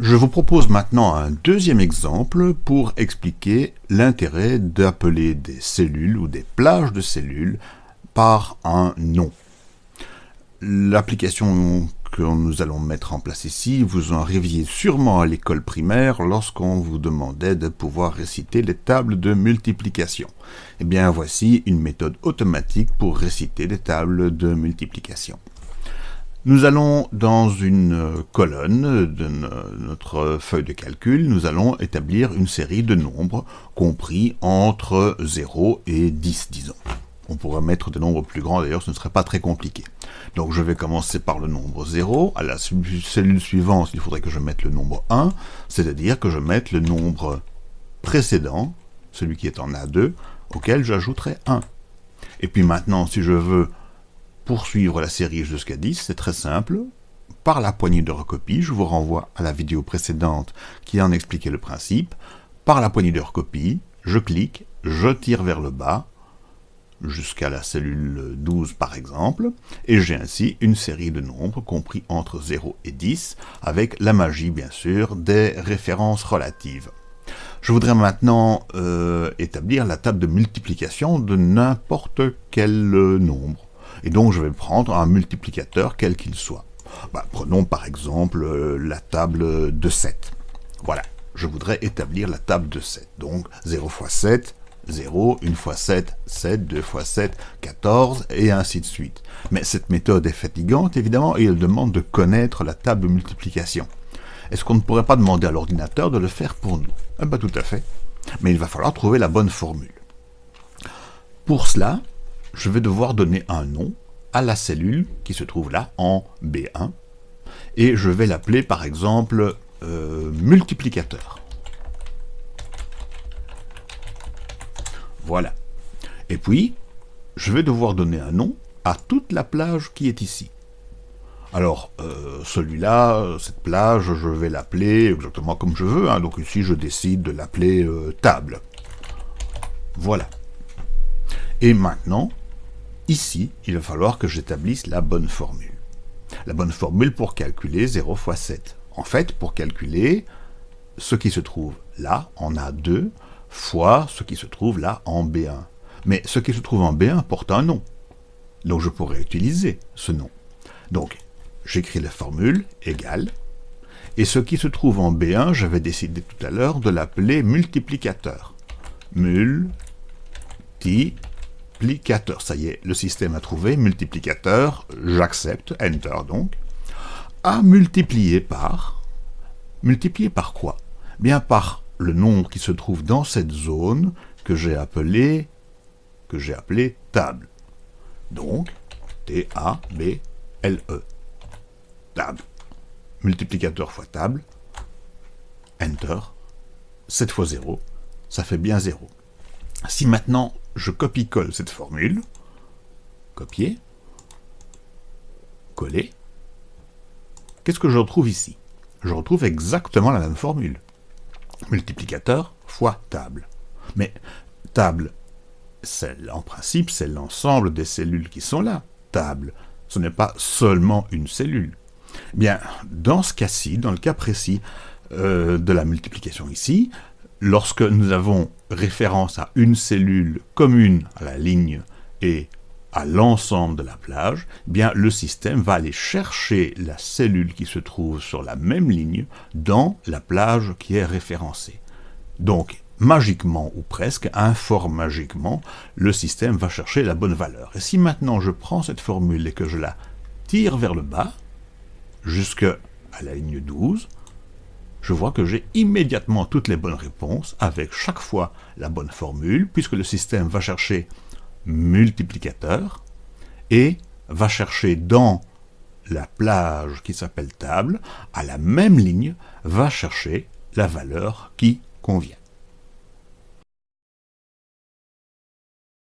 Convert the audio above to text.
Je vous propose maintenant un deuxième exemple pour expliquer l'intérêt d'appeler des cellules ou des plages de cellules par un nom. L'application que nous allons mettre en place ici, vous en arriviez sûrement à l'école primaire lorsqu'on vous demandait de pouvoir réciter les tables de multiplication. Eh bien voici une méthode automatique pour réciter les tables de multiplication. Nous allons dans une colonne de notre feuille de calcul, nous allons établir une série de nombres compris entre 0 et 10, disons. On pourrait mettre des nombres plus grands, d'ailleurs ce ne serait pas très compliqué. Donc je vais commencer par le nombre 0. À la cellule suivante, il faudrait que je mette le nombre 1, c'est-à-dire que je mette le nombre précédent, celui qui est en A2, auquel j'ajouterai 1. Et puis maintenant, si je veux poursuivre la série jusqu'à 10, c'est très simple. Par la poignée de recopie, je vous renvoie à la vidéo précédente qui en expliquait le principe. Par la poignée de recopie, je clique, je tire vers le bas, jusqu'à la cellule 12 par exemple, et j'ai ainsi une série de nombres compris entre 0 et 10, avec la magie bien sûr des références relatives. Je voudrais maintenant euh, établir la table de multiplication de n'importe quel nombre, et donc je vais prendre un multiplicateur quel qu'il soit. Bah, prenons par exemple euh, la table de 7. Voilà, je voudrais établir la table de 7, donc 0 fois 7, 0, 1 fois 7, 7, 2 fois 7, 14, et ainsi de suite. Mais cette méthode est fatigante, évidemment, et elle demande de connaître la table de multiplication. Est-ce qu'on ne pourrait pas demander à l'ordinateur de le faire pour nous? Eh bien, tout à fait. Mais il va falloir trouver la bonne formule. Pour cela, je vais devoir donner un nom à la cellule qui se trouve là, en B1, et je vais l'appeler, par exemple, euh, multiplicateur. Voilà. Et puis, je vais devoir donner un nom à toute la plage qui est ici. Alors, euh, celui-là, cette plage, je vais l'appeler exactement comme je veux. Hein. Donc ici, je décide de l'appeler euh, table. Voilà. Et maintenant, ici, il va falloir que j'établisse la bonne formule. La bonne formule pour calculer 0 fois 7. En fait, pour calculer ce qui se trouve là, en A2, fois ce qui se trouve là en B1. Mais ce qui se trouve en B1 porte un nom. Donc je pourrais utiliser ce nom. Donc, j'écris la formule égale, et ce qui se trouve en B1, j'avais décidé tout à l'heure de l'appeler multiplicateur. Multiplicateur. Ça y est, le système a trouvé multiplicateur, j'accepte, Enter donc, à multiplier par... Multiplier par quoi? Bien par le nombre qui se trouve dans cette zone que j'ai appelé, que j'ai appelé table. Donc, T-A-B-L-E. Table. Multiplicateur fois table. Enter. 7 fois 0. Ça fait bien 0. Si maintenant je copie-colle cette formule, copier, coller, qu'est-ce que je retrouve ici? Je retrouve exactement la même formule multiplicateur fois table. Mais table, en principe, c'est l'ensemble des cellules qui sont là. Table, ce n'est pas seulement une cellule. Bien, dans ce cas-ci, dans le cas précis euh, de la multiplication ici, lorsque nous avons référence à une cellule commune à la ligne et à l'ensemble de la plage, eh bien le système va aller chercher la cellule qui se trouve sur la même ligne dans la plage qui est référencée. Donc, magiquement ou presque, magiquement, le système va chercher la bonne valeur. Et si maintenant je prends cette formule et que je la tire vers le bas, jusqu'à la ligne 12, je vois que j'ai immédiatement toutes les bonnes réponses, avec chaque fois la bonne formule, puisque le système va chercher multiplicateur et va chercher dans la plage qui s'appelle table, à la même ligne, va chercher la valeur qui convient.